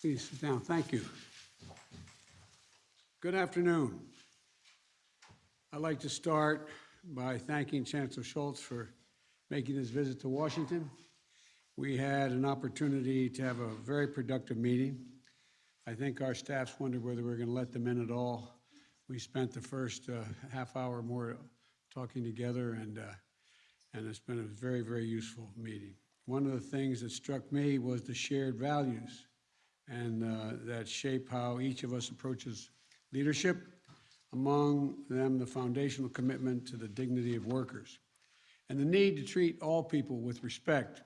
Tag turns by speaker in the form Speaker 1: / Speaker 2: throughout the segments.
Speaker 1: Please sit down. Thank you. Good afternoon. I'd like to start by thanking Chancellor Scholz for making this visit to Washington. We had an opportunity to have a very productive meeting. I think our staffs wondered whether we were going to let them in at all. We spent the first uh, half hour more talking together, and, uh, and it's been a very, very useful meeting. One of the things that struck me was the shared values and uh, that shape how each of us approaches leadership, among them the foundational commitment to the dignity of workers, and the need to treat all people with respect.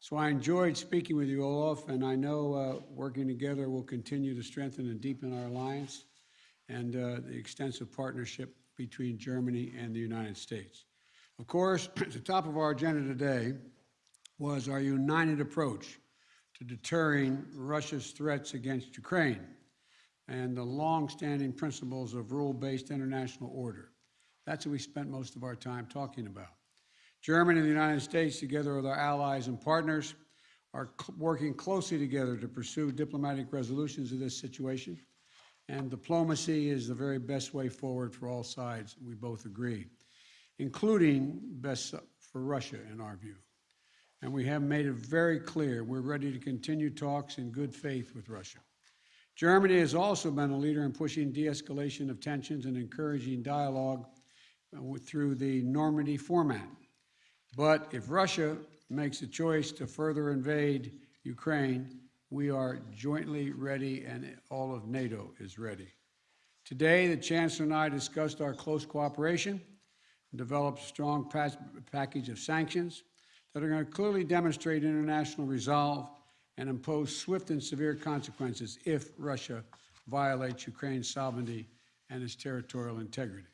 Speaker 1: So I enjoyed speaking with you, Olaf, and I know uh, working together will continue to strengthen and deepen our alliance and uh, the extensive partnership between Germany and the United States. Of course, at the top of our agenda today was our united approach to deterring Russia's threats against Ukraine and the long-standing principles of rule-based international order. That's what we spent most of our time talking about. Germany and the United States, together with our allies and partners, are working closely together to pursue diplomatic resolutions of this situation. And diplomacy is the very best way forward for all sides, we both agree, including best for Russia, in our view. And we have made it very clear we're ready to continue talks in good faith with Russia. Germany has also been a leader in pushing de-escalation of tensions and encouraging dialogue uh, through the Normandy format. But if Russia makes a choice to further invade Ukraine, we are jointly ready and all of NATO is ready. Today, the Chancellor and I discussed our close cooperation developed a strong package of sanctions that are going to clearly demonstrate international resolve and impose swift and severe consequences if Russia violates Ukraine's sovereignty and its territorial integrity.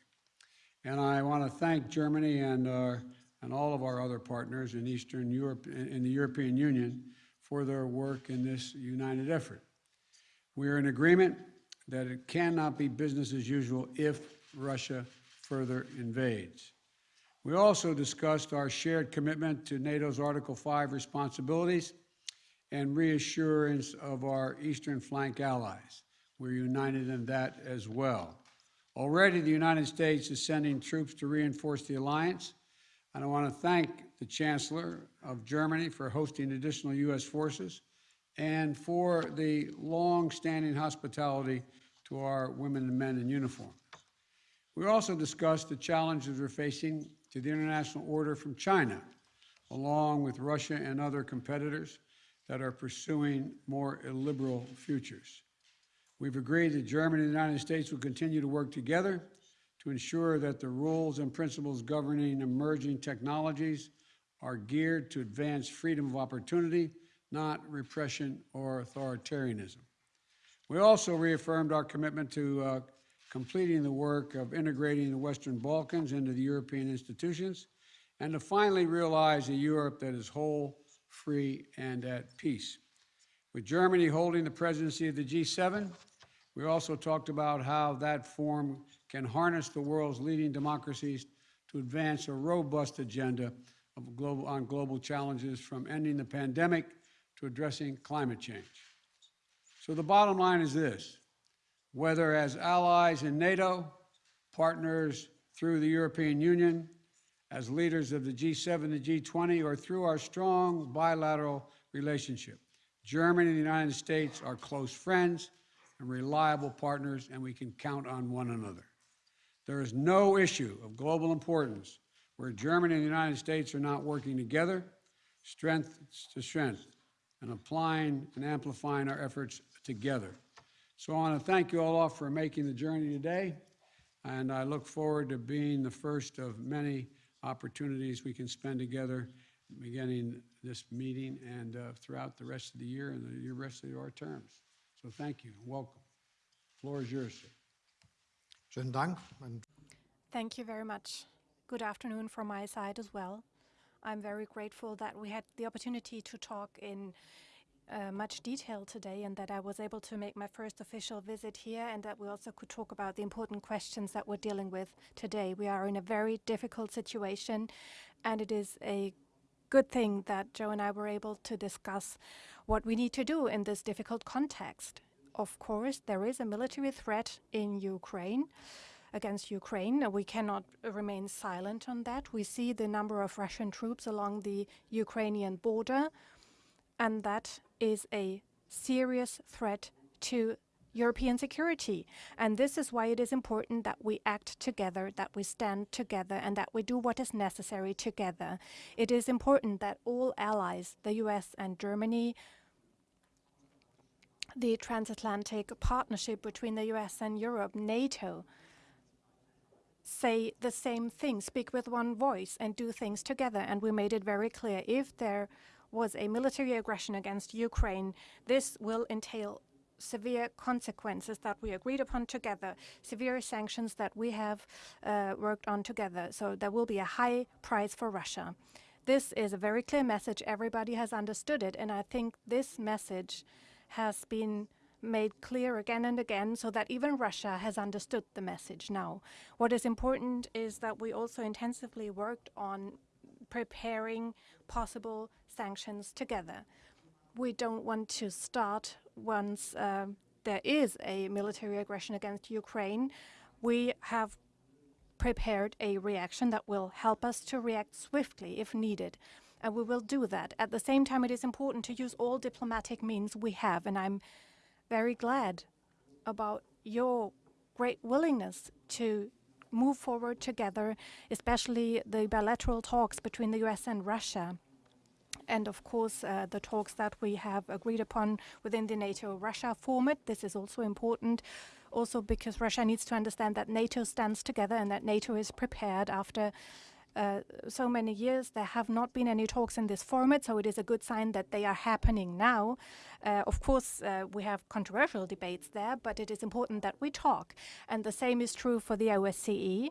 Speaker 1: And I want to thank Germany and, uh, and all of our other partners in Eastern Europe, in the European Union, for their work in this united effort. We are in agreement that it cannot be business as usual if Russia further invades. We also discussed our shared commitment to NATO's Article 5 responsibilities and reassurance of our eastern flank allies. We're united in that as well. Already, the United States is sending troops to reinforce the alliance, and I want to thank the Chancellor of Germany for hosting additional U.S. forces and for the long-standing hospitality to our women and men in uniform. We also discussed the challenges we're facing to the international order from China, along with Russia and other competitors, that are pursuing more illiberal futures. We've agreed that Germany and the United States will continue to work together to ensure that the rules and principles governing emerging technologies are geared to advance freedom of opportunity, not repression or authoritarianism. We also reaffirmed our commitment to uh, completing the work of integrating the Western Balkans into the European institutions and to finally realize a Europe that is whole, free, and at peace. With Germany holding the presidency of the G7, we also talked about how that forum can harness the world's leading democracies to advance a robust agenda global, on global challenges from ending the pandemic to addressing climate change. So the bottom line is this, whether as allies in NATO, partners through the European Union, as leaders of the G7 and G20 or through our strong bilateral relationship. Germany and the United States are close friends and reliable partners, and we can count on one another. There is no issue of global importance where Germany and the United States are not working together, strength to strength, and applying and amplifying our efforts together. So I want to thank you all for making the journey today, and I look forward to being the first of many opportunities we can spend together beginning this meeting and uh, throughout the rest of the year and the rest of our terms. So thank you and welcome. The floor is yours, sir.
Speaker 2: Schönen Dank.
Speaker 3: Thank you very much. Good afternoon from my side as well. I'm very grateful that we had the opportunity to talk in uh, much detail today and that I was able to make my first official visit here and that we also could talk about the important questions that we're dealing with today. We are in a very difficult situation and it is a good thing that Joe and I were able to discuss what we need to do in this difficult context. Of course, there is a military threat in Ukraine against Ukraine. We cannot remain silent on that. We see the number of Russian troops along the Ukrainian border, and that is a serious threat to European security. And this is why it is important that we act together, that we stand together, and that we do what is necessary together. It is important that all allies, the US and Germany, the transatlantic partnership between the US and Europe, NATO, say the same thing, speak with one voice, and do things together. And we made it very clear if there was a military aggression against Ukraine, this will entail severe consequences that we agreed upon together, severe sanctions that we have uh, worked on together. So there will be a high price for Russia. This is a very clear message. Everybody has understood it. And I think this message has been made clear again and again so that even Russia has understood the message now. What is important is that we also intensively worked on preparing possible sanctions together. We don't want to start once uh, there is a military aggression against Ukraine. We have prepared a reaction that will help us to react swiftly if needed. And we will do that. At the same time, it is important to use all diplomatic means we have. And I'm very glad about your great willingness to move forward together, especially the bilateral talks between the US and Russia. And of course, uh, the talks that we have agreed upon within the NATO Russia format. This is also important, also because Russia needs to understand that NATO stands together and that NATO is prepared after uh, so many years. There have not been any talks in this format, so it is a good sign that they are happening now. Uh, of course, uh, we have controversial debates there, but it is important that we talk. And the same is true for the OSCE,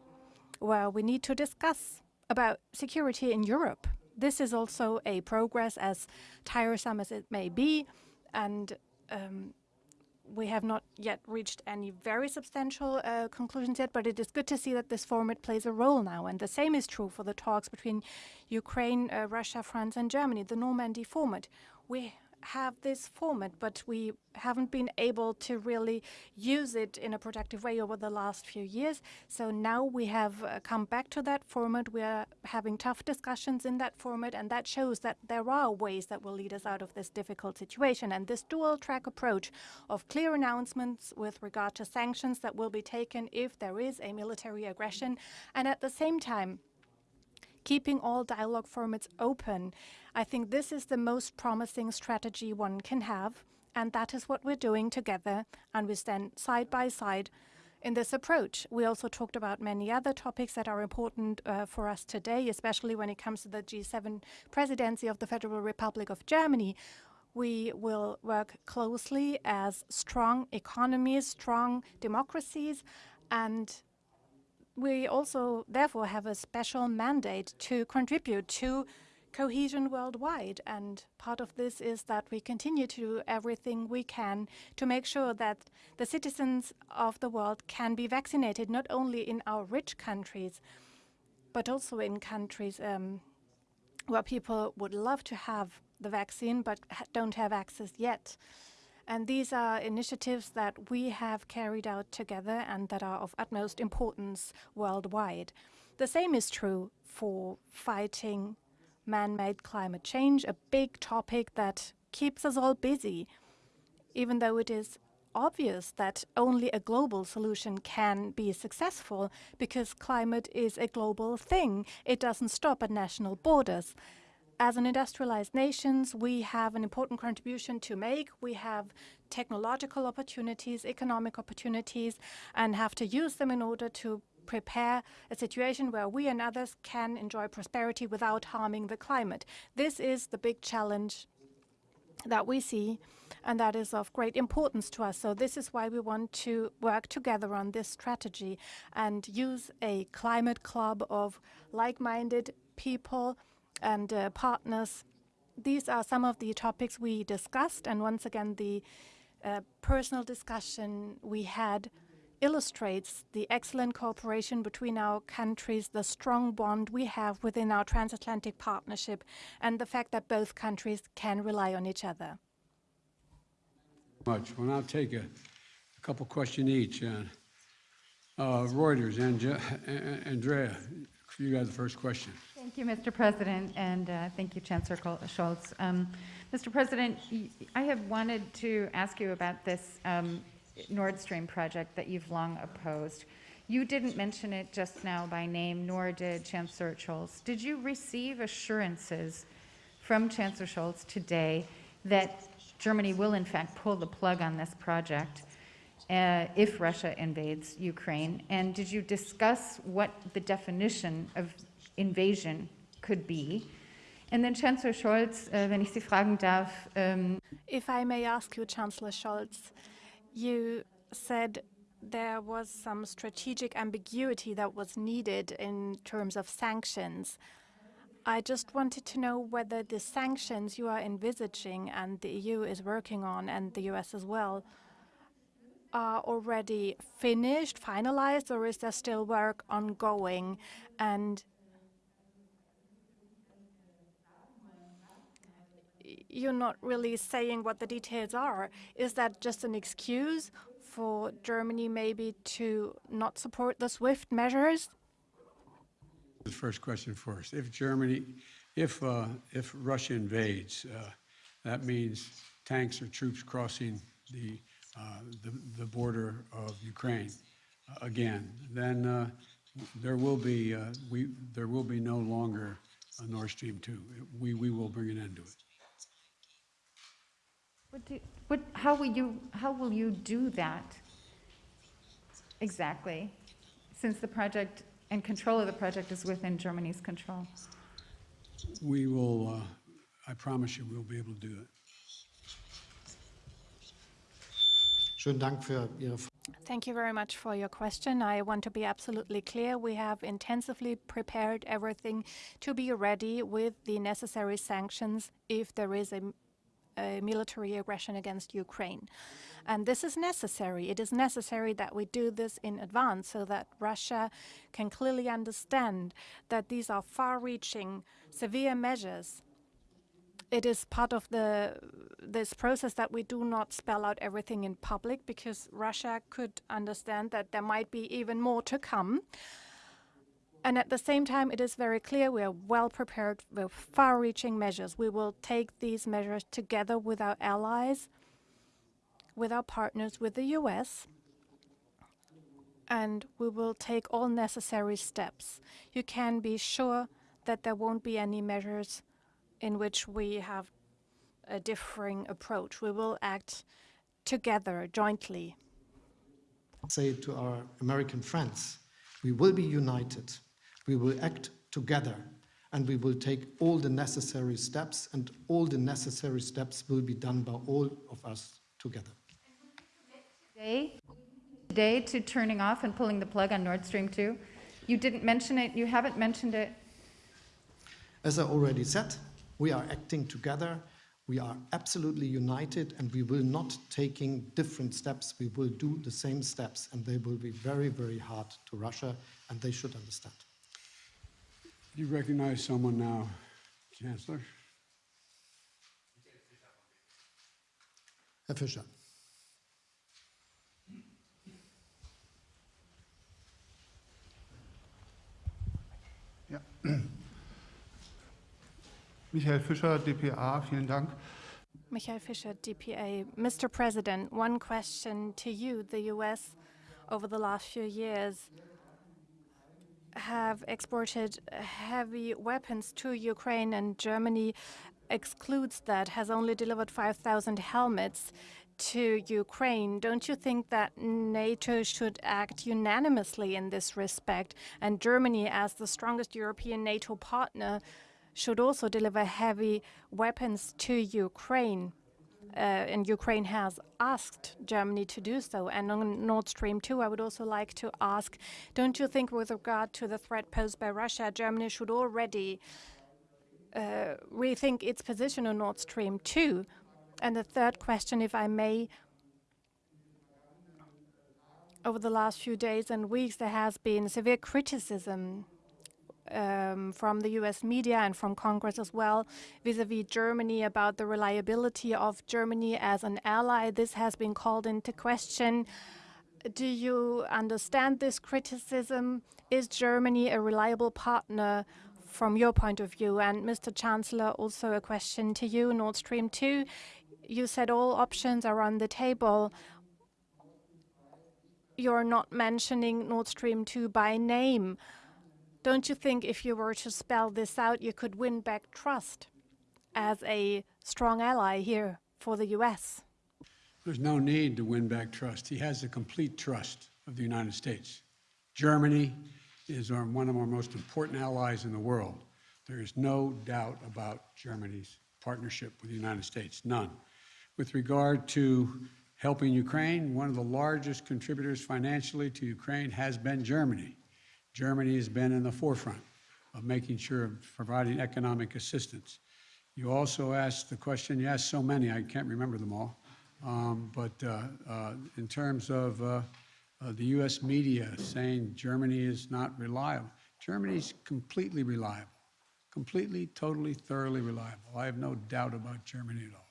Speaker 3: where we need to discuss about security in Europe. This is also a progress, as tiresome as it may be, and um, we have not yet reached any very substantial uh, conclusions yet, but it is good to see that this format plays a role now. And the same is true for the talks between Ukraine, uh, Russia, France, and Germany, the Normandy format. We have this format, but we haven't been able to really use it in a productive way over the last few years. So now we have uh, come back to that format. We are having tough discussions in that format, and that shows that there are ways that will lead us out of this difficult situation. And this dual track approach of clear announcements with regard to sanctions that will be taken if there is a military aggression, and at the same time, keeping all dialogue formats open. I think this is the most promising strategy one can have, and that is what we're doing together, and we stand side by side in this approach. We also talked about many other topics that are important uh, for us today, especially when it comes to the G7 presidency of the Federal Republic of Germany. We will work closely as strong economies, strong democracies, and we also therefore have a special mandate to contribute to cohesion worldwide. And part of this is that we continue to do everything we can to make sure that the citizens of the world can be vaccinated, not only in our rich countries, but also in countries um, where people would love to have the vaccine but don't have access yet. And these are initiatives that we have carried out together and that are of utmost importance worldwide. The same is true for fighting man-made climate change, a big topic that keeps us all busy, even though it is obvious that only a global solution can be successful because climate is a global thing. It doesn't stop at national borders. As an industrialized nations, we have an important contribution to make. We have technological opportunities, economic opportunities, and have to use them in order to prepare a situation where we and others can enjoy prosperity without harming the climate. This is the big challenge that we see, and that is of great importance to us. So this is why we want to work together on this strategy and use a climate club of like-minded people and uh, partners. These are some of the topics we discussed, and once again, the uh, personal discussion we had illustrates the excellent cooperation between our countries, the strong bond we have within our transatlantic partnership, and the fact that both countries can rely on each other.
Speaker 1: Much. We'll now take a, a couple question each. Uh, uh, Reuters, Ange- A- A- Andrea, you got the first question.
Speaker 4: Thank you, Mr. President, and uh, thank you, Chancellor Col- Scholz. Um, Mr. President, I have wanted to ask you about this um, Nord Stream project that you've long opposed. You didn't mention it just now by name, nor did Chancellor Scholz. Did you receive assurances from Chancellor Scholz today that Germany will in fact pull the plug on this project uh, if Russia invades Ukraine? And did you discuss what the definition of invasion could be? And then Chancellor Scholz, uh, wenn ich Sie fragen darf, um,
Speaker 3: If I may ask you, Chancellor Scholz, you said there was some strategic ambiguity that was needed in terms of sanctions. I just wanted to know whether the sanctions you are envisaging and the EU is working on, and the US as well, are already finished, finalized, or is there still work ongoing? And you're not really saying what the details are. Is that just an excuse for Germany maybe to not support the SWIFT measures?
Speaker 1: The first question first. If Germany, if, uh, if Russia invades, uh, that means tanks or troops crossing the, uh, the, the border of Ukraine uh, again, then uh, there will be, uh, we, there will be no longer a Nord Stream 2. We, we will bring an end to it.
Speaker 4: What do, what, how will you, how will you do that exactly? Since the project and control of the project is within Germany's control.
Speaker 1: We will, uh, I promise you, we'll be able to do it.
Speaker 2: Schönen Dank für Ihre Frage.
Speaker 3: Thank you very much for your question. I want to be absolutely clear. We have intensively prepared everything to be ready with the necessary sanctions if there is a, a military aggression against Ukraine. And this is necessary. It is necessary that we do this in advance so that Russia can clearly understand that these are far reaching, severe measures it is part of the this process that we do not spell out everything in public because Russia could understand that there might be even more to come. And at the same time, it is very clear we are well prepared with far-reaching measures. We will take these measures together with our allies, with our partners, with the US, and we will take all necessary steps. You can be sure that there won't be any measures in which we have a differing approach. We will act together, jointly.
Speaker 2: Say to our American friends, we will be united, we will act together, and we will take all the necessary steps, and all the necessary steps will be done by all of us together.
Speaker 4: Today, today to turning off and pulling the plug on Nord Stream 2? You didn't mention it, you haven't mentioned it.
Speaker 2: As I already said, we are acting together, we are absolutely united, and we will not taking different steps. We will do the same steps, and they will be very, very hard to Russia, and they should understand.
Speaker 1: You recognize someone now, Chancellor?
Speaker 2: Herr Fischer.
Speaker 5: Michael Fischer, dpa, vielen Dank.
Speaker 3: Michael Fischer, DPA. Mr. President, one question to you. The U.S., over the last few years, have exported heavy weapons to Ukraine, and Germany excludes that, has only delivered 5,000 helmets to Ukraine. Don't you think that NATO should act unanimously in this respect? And Germany, as the strongest European NATO partner, should also deliver heavy weapons to Ukraine. Uh, and Ukraine has asked Germany to do so. And on Nord Stream 2, I would also like to ask don't you think, with regard to the threat posed by Russia, Germany should already uh, rethink its position on Nord Stream 2? And the third question, if I may, over the last few days and weeks, there has been severe criticism um, from the US media and from Congress as well vis a vis Germany about the reliability of Germany as an ally. This has been called into question. Do you understand this criticism? Is Germany a reliable partner from your point of view? And Mr. Chancellor, also a question to you, Nord Stream 2. You said all options are on the table. You're not mentioning Nord Stream 2 by name. Don't you think if you were to spell this out, you could win back trust as a strong ally here for the US?
Speaker 1: There's no need to win back trust. He has the complete trust of the United States. Germany is our, one of our most important allies in the world. There is no doubt about Germany's partnership with the United States, none. With regard to helping Ukraine, one of the largest contributors financially to Ukraine has been Germany. Germany has been in the forefront of making sure of providing economic assistance. You also asked the question, you asked so many, I can't remember them all. Um, but uh, uh, in terms of uh, uh, the U.S. media saying Germany is not reliable, Germany's completely reliable, completely, totally, thoroughly reliable. I have no doubt about Germany at all.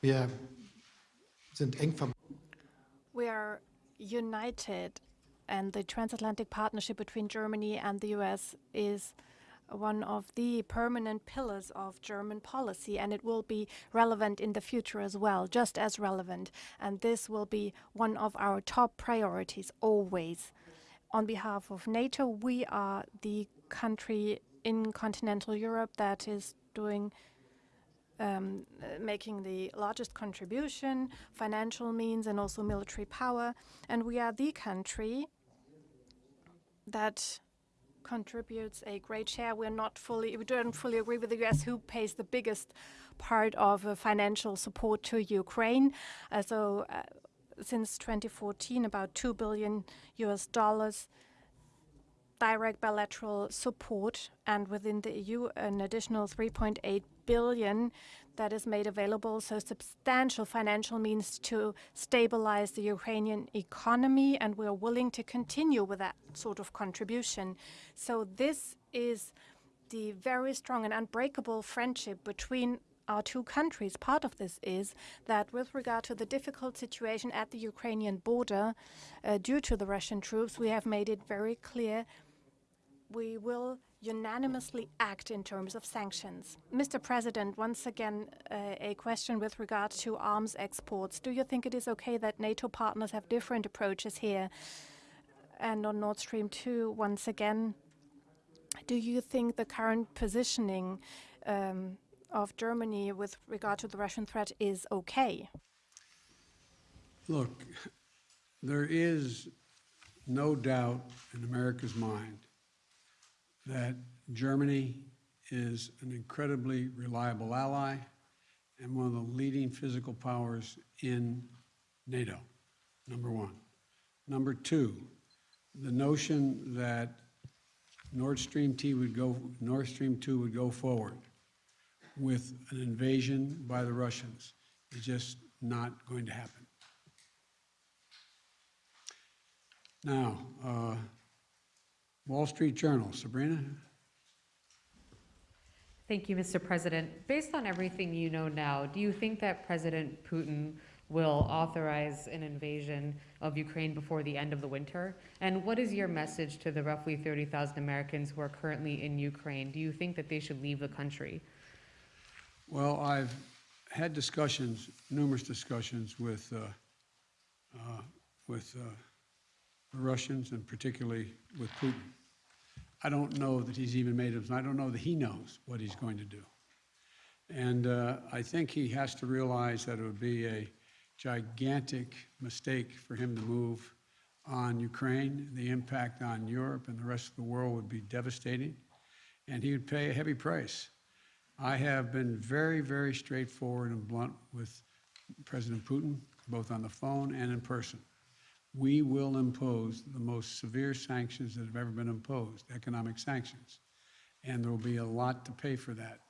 Speaker 2: Wir sind eng verbunden.
Speaker 3: We are united, and the transatlantic partnership between Germany and the US is one of the permanent pillars of German policy, and it will be relevant in the future as well, just as relevant. And this will be one of our top priorities always. On behalf of NATO, we are the country in continental Europe that is doing um, making the largest contribution, financial means, and also military power. And we are the country that contributes a great share. We're not fully, we don't fully agree with the US who pays the biggest part of uh, financial support to Ukraine. Uh, so uh, since 2014, about 2 billion US dollars direct bilateral support, and within the EU, an additional 3.8 billion that is made available. So substantial financial means to stabilize the Ukrainian economy, and we are willing to continue with that sort of contribution. So this is the very strong and unbreakable friendship between our two countries. Part of this is that with regard to the difficult situation at the Ukrainian border uh, due to the Russian troops, we have made it very clear we will unanimously act in terms of sanctions. Mr. President, once again, uh, a question with regard to arms exports. Do you think it is okay that NATO partners have different approaches here? And on Nord Stream 2, once again, do you think the current positioning um, of Germany with regard to the Russian threat is okay?
Speaker 1: Look, there is no doubt in America's mind that Germany is an incredibly reliable ally and one of the leading physical powers in NATO, number one. Number two, the notion that Nord Stream 2 would go, Nord Stream 2 would go forward with an invasion by the Russians is just not going to happen. Now, uh, Wall Street Journal, Sabrina?
Speaker 6: Thank you, Mr. President. Based on everything you know now, do you think that President Putin will authorize an invasion of Ukraine before the end of the winter? And what is your message to the roughly 30,000 Americans who are currently in Ukraine? Do you think that they should leave the country?
Speaker 1: Well, I've had discussions, numerous discussions with, uh, uh, with uh, the Russians and particularly with Putin. I don't know that he's even made it, I don't know that he knows what he's going to do. And uh, I think he has to realize that it would be a gigantic mistake for him to move on Ukraine. The impact on Europe and the rest of the world would be devastating, and he would pay a heavy price. I have been very, very straightforward and blunt with President Putin, both on the phone and in person we will impose the most severe sanctions that have ever been imposed, economic sanctions. And there will be a lot to pay for that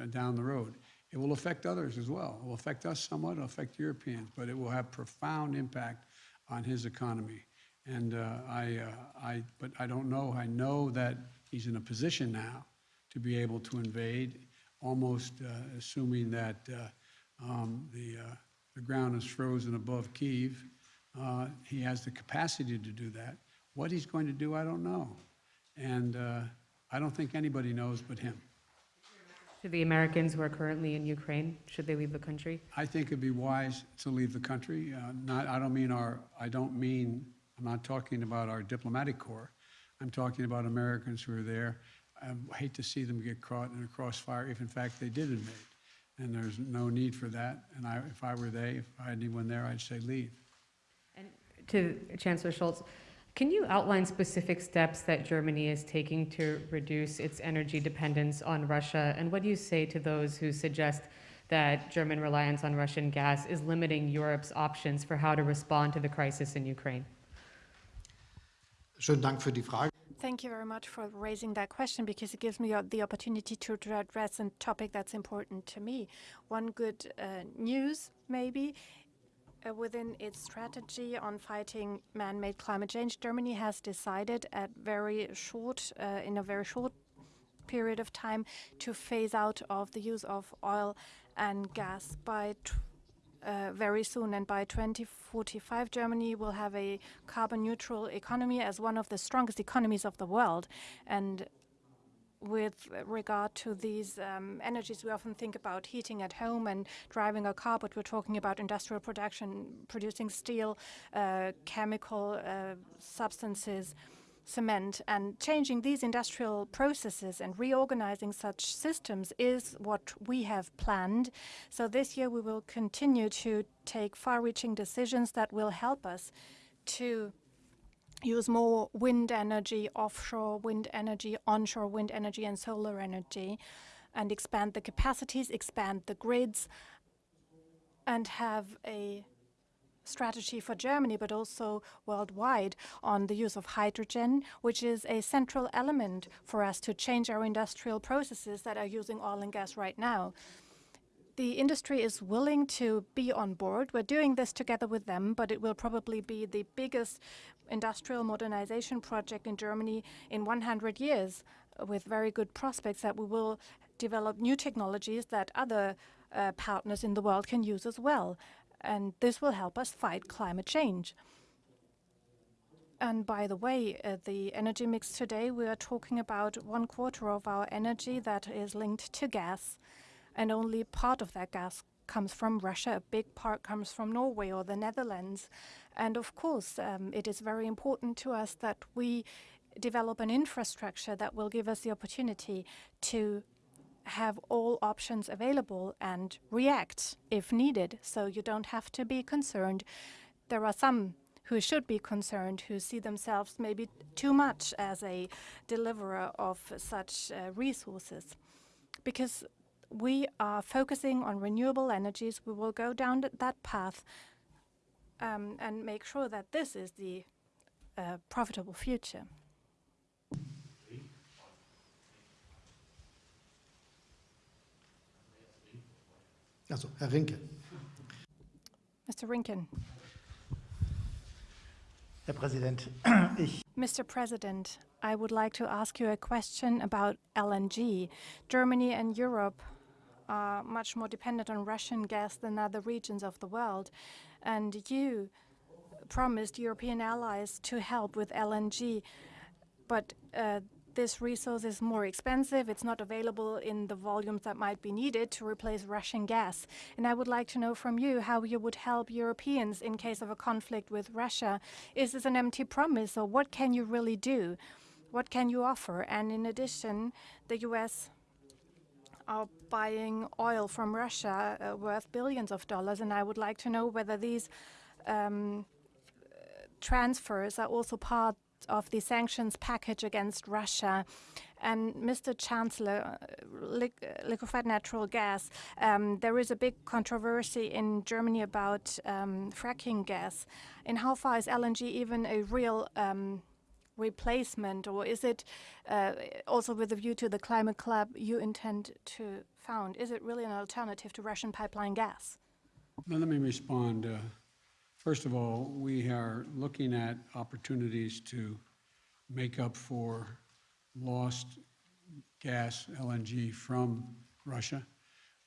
Speaker 1: uh, down the road. It will affect others as well. It will affect us somewhat, it'll affect Europeans, but it will have profound impact on his economy. And uh, I, uh, I, but I don't know, I know that he's in a position now to be able to invade, almost uh, assuming that uh, um, the, uh, the ground is frozen above Kiev. Uh, He has the capacity to do that. What he's going to do, I don't know. And uh, I don't think anybody knows but him.
Speaker 6: To the Americans who are currently in Ukraine, should they leave the country?
Speaker 1: I think it'd be wise to leave the country. Uh, Not, I don't mean our, I don't mean, I'm not talking about our diplomatic corps. I'm talking about Americans who are there. I hate to see them get caught in a crossfire if in fact they did invade. And there's no need for that. And I, if I were they, if I had anyone there, I'd say leave.
Speaker 6: And to Chancellor Scholz, can you outline specific steps that Germany is taking to reduce its energy dependence on Russia? And what do you say to those who suggest that German reliance on Russian gas is limiting Europe's options for how to respond to the crisis in Ukraine?
Speaker 2: Schönen Dank für die Frage.
Speaker 3: Thank you very much for raising that question because it gives me uh, the opportunity to to address a topic that's important to me. One good uh, news, maybe, uh, within its strategy on fighting man-made climate change, Germany has decided at very short, uh, in a very short period of time, to phase out of the use of oil and gas by uh, very soon. And by 2045, Germany will have a carbon neutral economy as one of the strongest economies of the world. And with regard to these um, energies, we often think about heating at home and driving a car, but we're talking about industrial production, producing steel, uh, chemical uh, substances, cement, and changing these industrial processes and reorganizing such systems is what we have planned. So this year we will continue to take far-reaching decisions that will help us to use more wind energy, offshore wind energy, onshore wind energy, and solar energy, and expand the capacities, expand the grids, and have a strategy for Germany, but also worldwide, on the use of hydrogen, which is a central element for us to change our industrial processes that are using oil and gas right now. The industry is willing to be on board. We're doing this together with them, but it will probably be the biggest industrial modernization project in Germany in 100 years, uh, with very good prospects that we will develop new technologies that other uh, partners in the world can use as well. And this will help us fight climate change. And by the way, uh, the energy mix today, we are talking about one quarter of our energy that is linked to gas, and only part of that gas comes from Russia. A big part comes from Norway or the Netherlands. And of course, um, it is very important to us that we develop an infrastructure that will give us the opportunity to have all options available and react if needed. So you don't have to be concerned. There are some who should be concerned, who see themselves maybe too much as a deliverer of such uh, resources. Because we are focusing on renewable energies, we will go down that path um, and make sure that this is the uh, profitable future.
Speaker 2: Also, Herr Rinke.
Speaker 3: Mr. Rinken.
Speaker 7: Herr Präsident, ich
Speaker 3: Mr. President, I would like to ask you a question about LNG. Germany and Europe are much more dependent on Russian gas than other regions of the world. And you promised European allies to help with LNG, but uh, this resource is more expensive. It's not available in the volumes that might be needed to replace Russian gas. And I would like to know from you how you would help Europeans in case of a conflict with Russia. Is this an empty promise, or what can you really do? What can you offer? And in addition, the US are buying oil from Russia uh, worth billions of dollars, and I would like to know whether these um, transfers are also part of the sanctions package against Russia. And Mr. Chancellor, uh, liq- uh, liquefied natural gas, um, there is a big controversy in Germany about um, fracking gas. And how far is LNG even a real um, replacement, or is it uh, also with a view to the climate club you intend to found? Is it really an alternative to Russian pipeline gas?
Speaker 1: Now, Let me respond. Uh, First of all, we are looking at opportunities to make up for lost gas, LNG from Russia.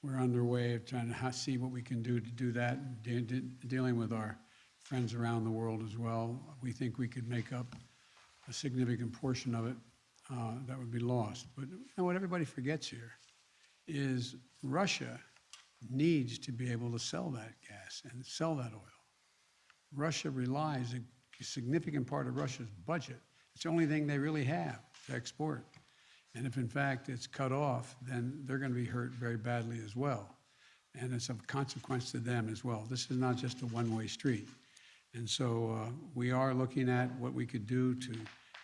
Speaker 1: We're underway of trying to see what we can do to do that, de- de- dealing with our friends around the world as well. We think we could make up a significant portion of it uh, that would be lost. But you know, what everybody forgets here is Russia needs to be able to sell that gas and sell that oil. Russia relies, a significant part of Russia's budget, it's the only thing they really have to export. And if in fact it's cut off, then they're going to be hurt very badly as well. And it's of consequence to them as well. This is not just a one-way street. And so uh, we are looking at what we could do to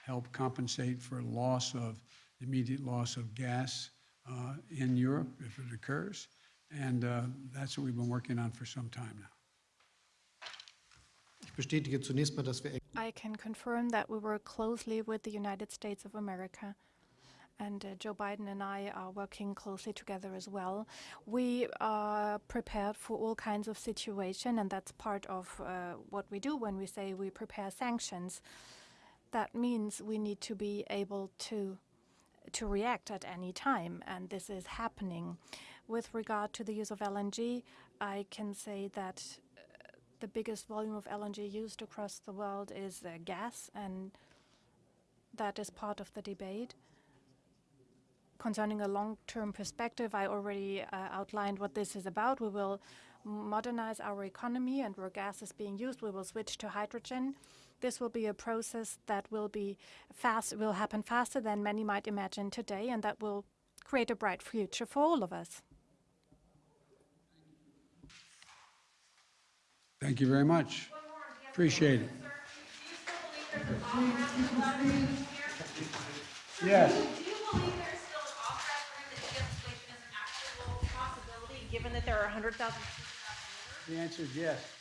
Speaker 1: help compensate for loss of, immediate loss of gas uh, in Europe if it occurs. And uh, that's what we've been working on for some time now.
Speaker 2: Ich bestätige zunächst mal, dass wir
Speaker 3: I can confirm that we work closely with the United States of America. And uh, Joe Biden and I are working closely together as well. We are prepared for all kinds of situation, and that's part of uh, what we do when we say we prepare sanctions. That means we need to be able to to react at any time, and this is happening. With regard to the use of LNG, I can say that uh, the biggest volume of LNG used across the world is uh, gas, and that is part of the debate. Concerning a long-term perspective, I already uh, outlined what this is about. We will modernize our economy, and where gas is being used, we will switch to hydrogen. This will be a process that will be fast, will happen faster than many might imagine today, and that will create a bright future for all of us.
Speaker 1: Thank you very much. Appreciate it. Yes.
Speaker 8: Given that there are 100,000
Speaker 1: The answer is yes.